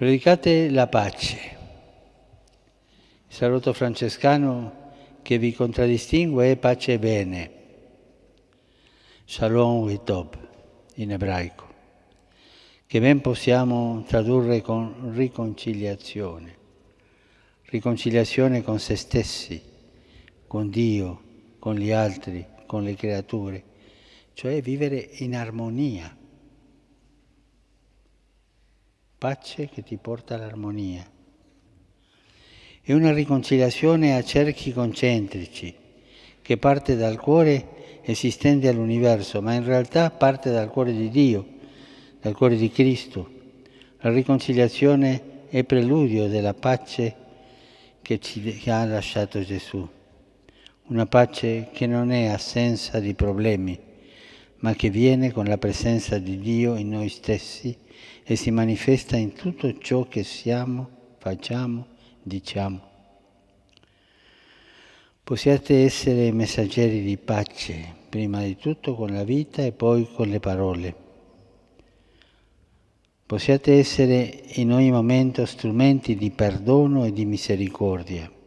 Predicate la pace. Il saluto francescano che vi contraddistingue è pace e bene. Shalom Witob in ebraico, che ben possiamo tradurre con riconciliazione. Riconciliazione con se stessi, con Dio, con gli altri, con le creature, cioè vivere in armonia pace che ti porta all'armonia. È una riconciliazione a cerchi concentrici che parte dal cuore e si estende all'universo, ma in realtà parte dal cuore di Dio, dal cuore di Cristo. La riconciliazione è preludio della pace che ci ha lasciato Gesù. Una pace che non è assenza di problemi, ma che viene con la presenza di Dio in noi stessi e si manifesta in tutto ciò che siamo, facciamo, diciamo. Possiate essere messaggeri di pace, prima di tutto con la vita e poi con le parole. Possiate essere in ogni momento strumenti di perdono e di misericordia.